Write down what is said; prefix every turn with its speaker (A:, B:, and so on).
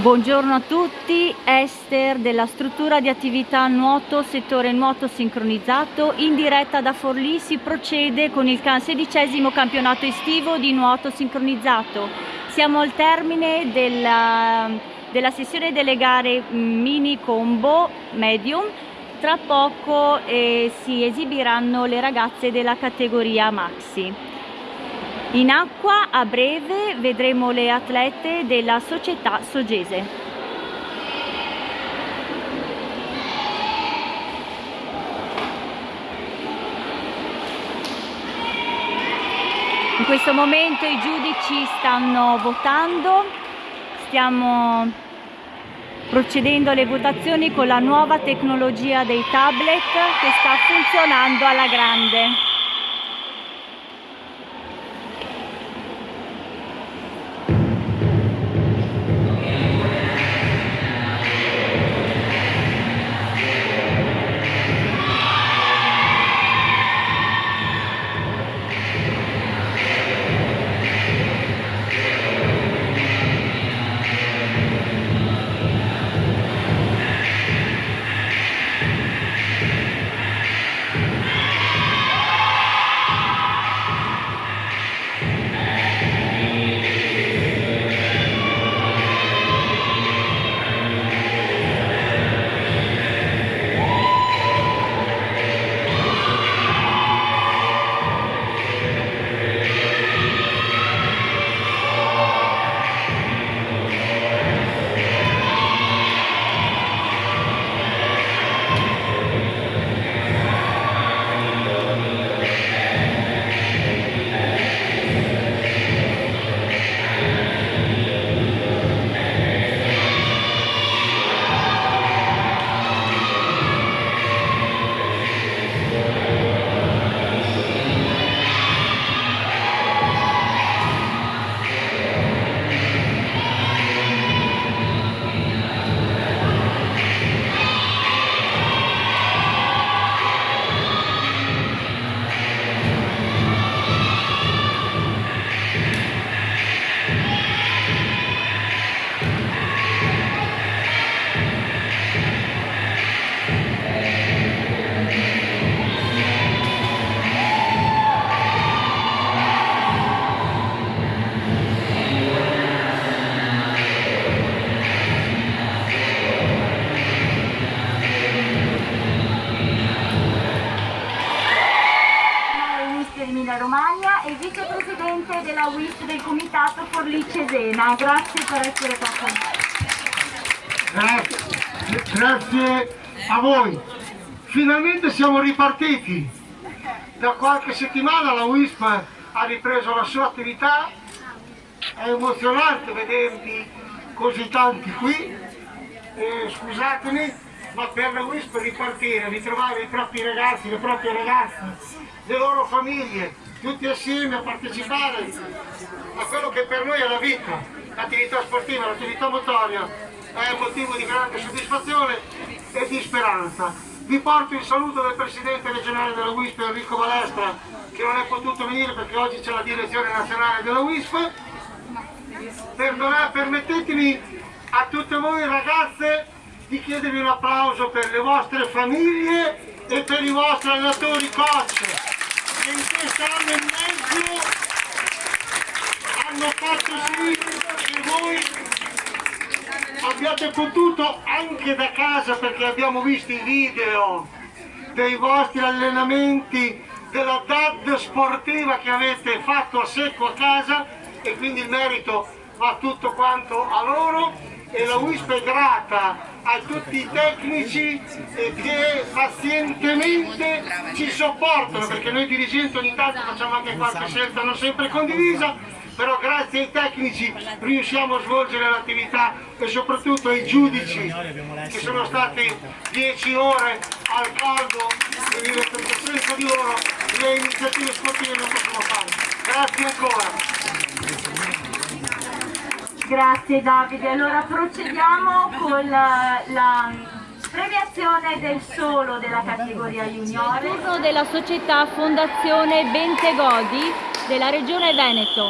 A: Buongiorno a tutti, Esther della struttura di attività nuoto, settore nuoto sincronizzato. In diretta da Forlì si procede con il sedicesimo campionato estivo di nuoto sincronizzato. Siamo al termine della, della sessione delle gare mini combo medium. Tra poco eh, si esibiranno le ragazze della categoria maxi. In acqua a breve vedremo le atlete della società Sogese. In questo momento i giudici stanno votando, stiamo procedendo alle votazioni con la nuova tecnologia dei tablet che sta funzionando alla grande. Della WIS del Comitato Forlì Cesena. Grazie per essere qua con
B: noi. Grazie, grazie a voi. Finalmente siamo ripartiti. Da qualche settimana la WISP ha ripreso la sua attività. È emozionante vedervi così tanti qui. Eh, scusatemi, ma per la WISP ripartire, ritrovare i propri ragazzi, le proprie ragazze, le loro famiglie, tutti assieme a partecipare a quello che per noi è la vita, l'attività sportiva, l'attività motoria, è motivo di grande soddisfazione e di speranza. Vi porto il saluto del Presidente regionale della WISP Enrico Balestra, che non è potuto venire perché oggi c'è la direzione nazionale della WISP. Perdonate, permettetemi a tutte voi ragazze di chiedervi un applauso per le vostre famiglie e per i vostri allenatori coach. Che in quest'anno e mezzo hanno fatto sì che voi abbiate potuto anche da casa perché abbiamo visto i video dei vostri allenamenti della DAD sportiva che avete fatto a secco a casa e quindi il merito va tutto quanto a loro e la WISP è grata a tutti i tecnici che pazientemente ci sopportano perché noi dirigenti ogni tanto facciamo anche qualche scelta non sempre condivisa però grazie ai tecnici riusciamo a svolgere l'attività e soprattutto ai giudici che sono stati 10 ore al caldo perché senza di loro le iniziative sportive non possiamo fare. Grazie ancora.
A: Grazie Davide, allora procediamo con la, la premiazione del solo della categoria junior. Turno della società Fondazione Bentegodi della Regione Veneto.